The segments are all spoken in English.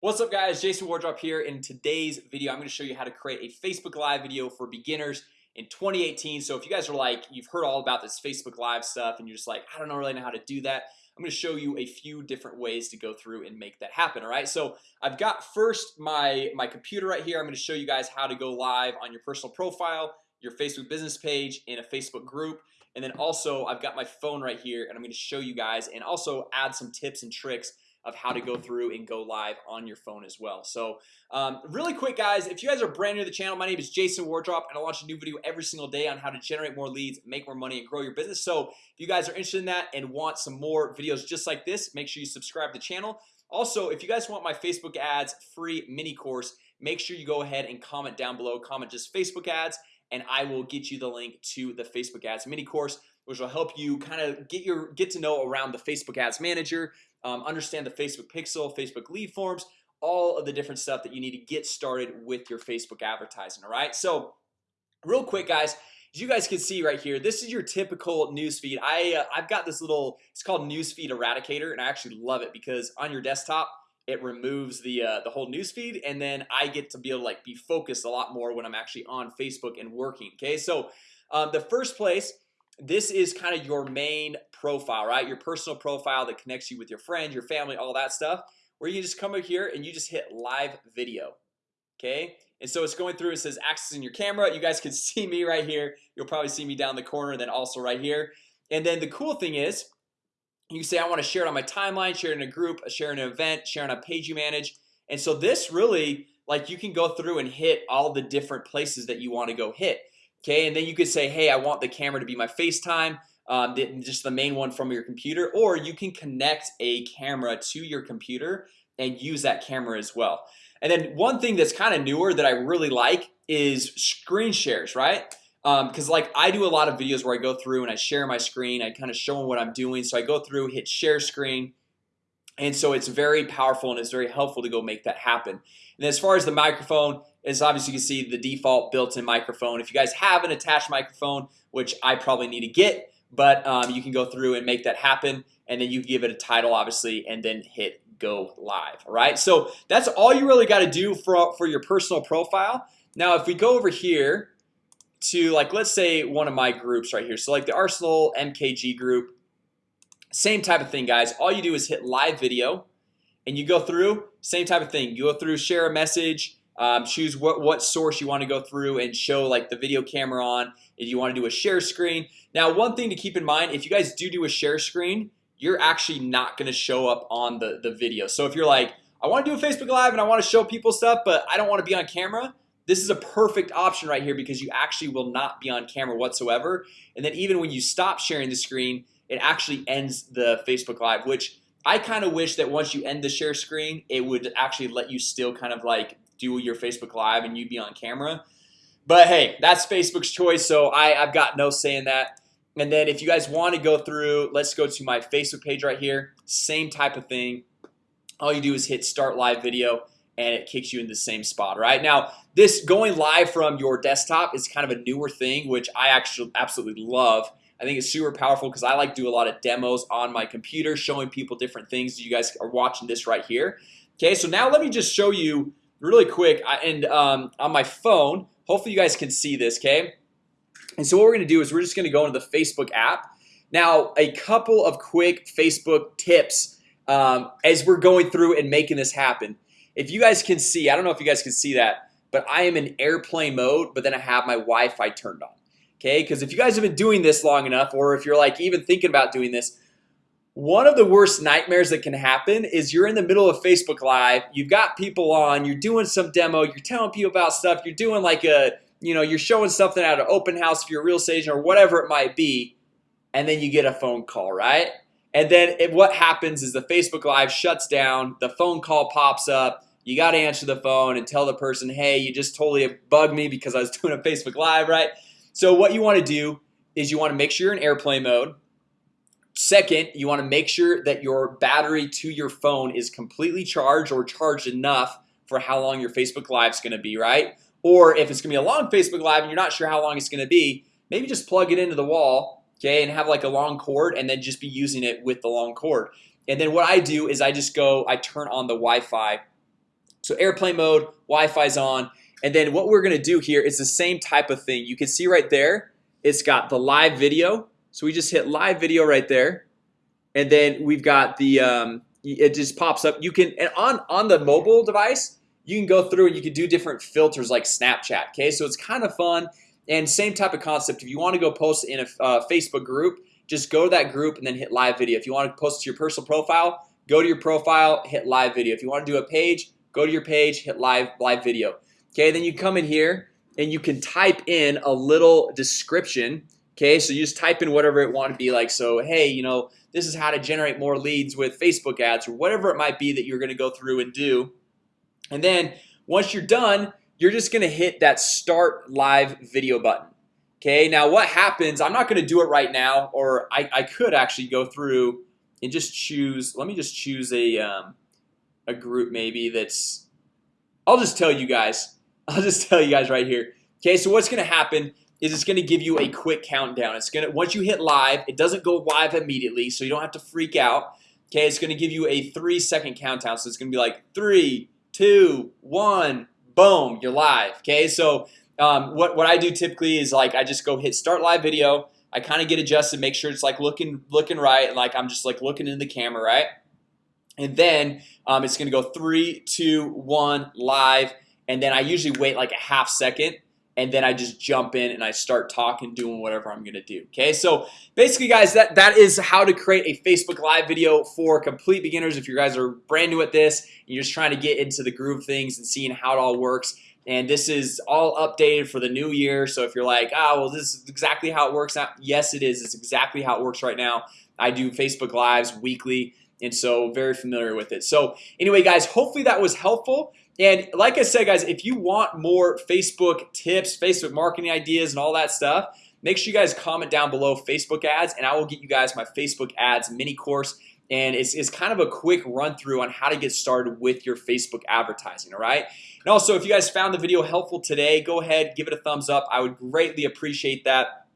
What's up guys? Jason Wardrop here. In today's video I'm going to show you how to create a Facebook Live video for beginners in 2018 So if you guys are like you've heard all about this Facebook Live stuff and you're just like I don't know really know how to do that I'm going to show you a few different ways to go through and make that happen All right, so I've got first my my computer right here. I'm going to show you guys how to go live on your personal profile your Facebook business page in a Facebook group. And then also I've got my phone right here and I'm going to show you guys and also add some tips and tricks of how to go through and go live on your phone as well. So um, really quick guys if you guys are brand new to the channel My name is Jason Wardrop and I launch a new video every single day on how to generate more leads make more money and grow your business. So if you guys are interested in that and want some more videos just like this make sure you subscribe to the channel. Also if you guys want my Facebook ads free mini course make sure you go ahead and comment down below comment just Facebook ads and I will get you the link to the Facebook ads mini course which will help you kind of get your get to know around the Facebook ads manager um, understand the Facebook pixel Facebook lead forms all of the different stuff that you need to get started with your Facebook advertising All right, so real quick guys as you guys can see right here This is your typical newsfeed. I uh, I've got this little it's called newsfeed eradicator and I actually love it because on your desktop it removes the uh, the whole newsfeed and then I get to be able to like be focused a lot more when I'm actually on Facebook and working Okay, so um, the first place this is kind of your main profile right? Your personal profile that connects you with your friends your family all that stuff where you just come over here and you just hit live video Okay, and so it's going through it says accessing your camera. You guys can see me right here. You'll probably see me down the corner then also right here. And then the cool thing is you say I want to share it on my timeline share it in a group share in an event share on a page you manage. And so this really like you can go through and hit all the different places that you want to go hit Okay, and then you could say hey I want the camera to be my FaceTime um, just the main one from your computer or you can connect a camera to your computer and use that camera as well. And then one thing that's kind of newer that I really like is screen shares right? Because um, like I do a lot of videos where I go through and I share my screen I kind of show them what I'm doing. So I go through hit share screen and so it's very powerful and it's very helpful to go make that happen. And as far as the microphone is obviously you can see the default built-in microphone. If you guys have an attached microphone which I probably need to get but um, you can go through and make that happen and then you give it a title obviously and then hit go live all right? So that's all you really got to do for for your personal profile. Now if we go over here to like let's say one of my groups right here. So like the Arsenal MKG group same type of thing guys. All you do is hit live video and you go through same type of thing. You go through share a message um, choose what what source you want to go through and show like the video camera on if you want to do a share screen. Now one thing to keep in mind if you guys do do a share screen you're actually not going to show up on the the video. So if you're like I want to do a Facebook Live and I want to show people stuff but I don't want to be on camera this is a perfect option right here because you actually will not be on camera whatsoever. And then even when you stop sharing the screen it actually ends the Facebook Live which I kind of wish that once you end the share screen it would actually let you still kind of like do your Facebook Live and you'd be on camera. But hey that's Facebook's choice so I, I've got no say in that. And then if you guys want to go through let's go to my Facebook page right here. Same type of thing. All you do is hit start live video and it kicks you in the same spot right? Now this going live from your desktop is kind of a newer thing which I actually absolutely love I think it's super powerful because I like do a lot of demos on my computer showing people different things. You guys are watching this right here. Okay, so now let me just show you really quick and um, on my phone. Hopefully you guys can see this okay? And so what we're gonna do is we're just gonna go into the Facebook app. Now a couple of quick Facebook tips um, as we're going through and making this happen. If you guys can see I don't know if you guys can see that but I am in airplane mode but then I have my Wi-Fi turned on Okay, because if you guys have been doing this long enough or if you're like even thinking about doing this one of the worst nightmares that can happen is you're in the middle of Facebook Live You've got people on you're doing some demo You're telling people about stuff you're doing like a you know You're showing something at an open house for your real estate agent or whatever it might be and then you get a phone call right? And then it, what happens is the Facebook Live shuts down the phone call pops up you got to answer the phone and tell the person hey you just totally bugged me because I was doing a Facebook Live right so what you want to do is you want to make sure you're in airplane mode. Second, you want to make sure that your battery to your phone is completely charged or charged enough for how long your Facebook Live is going to be right? Or if it's gonna be a long Facebook Live and you're not sure how long it's gonna be maybe just plug it into the wall Okay, and have like a long cord and then just be using it with the long cord. And then what I do is I just go I turn on the Wi-Fi. So airplane mode Wi-Fi's on and then what we're gonna do here is the same type of thing. You can see right there It's got the live video. So we just hit live video right there. And then we've got the um, it just pops up. You can and on on the mobile device you can go through and you can do different filters like Snapchat Okay, so it's kind of fun. And same type of concept. If you want to go post in a uh, Facebook group Just go to that group and then hit live video. If you want to post to your personal profile Go to your profile hit live video. If you want to do a page go to your page hit live live video Okay, then you come in here and you can type in a little description. Okay, so you just type in whatever it want to be like so hey, you know this is how to generate more leads with Facebook ads or whatever it might be that you're gonna go through and do. And then once you're done you're just gonna hit that start live video button. Okay, now what happens I'm not gonna do it right now or I, I could actually go through and just choose let me just choose a um, a group maybe that's I'll just tell you guys I'll just tell you guys right here. Okay, so what's gonna happen is it's gonna give you a quick countdown. It's gonna once you hit live it doesn't go live immediately so you don't have to freak out. Okay, it's gonna give you a three second countdown So it's gonna be like three two one boom you're live. Okay, so um, what what I do typically is like I just go hit start live video. I kind of get adjusted make sure it's like looking looking right and like I'm just like looking in the camera right? And then um, it's gonna go three two one live and then I usually wait like a half second and then I just jump in and I start talking doing whatever I'm gonna do Okay, so basically guys that that is how to create a Facebook live video for complete beginners if you guys are brand new at this you're just trying to get into the groove things and seeing how it all works. And this is all updated for the new year So if you're like oh well this is exactly how it works out Yes, it is. It's exactly how it works right now. I do Facebook lives weekly and so very familiar with it. So anyway guys hopefully that was helpful. And like I said guys if you want more Facebook tips Facebook marketing ideas and all that stuff Make sure you guys comment down below Facebook ads and I will get you guys my Facebook ads mini course. And it's, it's kind of a quick run-through on how to get started with your Facebook advertising All right, and also if you guys found the video helpful today go ahead give it a thumbs up. I would greatly appreciate that.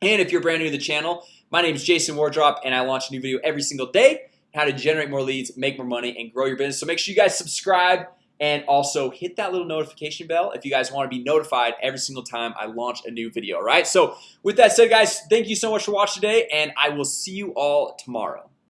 And if you're brand new to the channel my name is Jason Wardrop and I launch a new video every single day how to generate more leads make more money and grow your business. So make sure you guys subscribe and also hit that little notification bell if you guys want to be notified every single time I launch a new video All right, so with that said guys, thank you so much for watching today and I will see you all tomorrow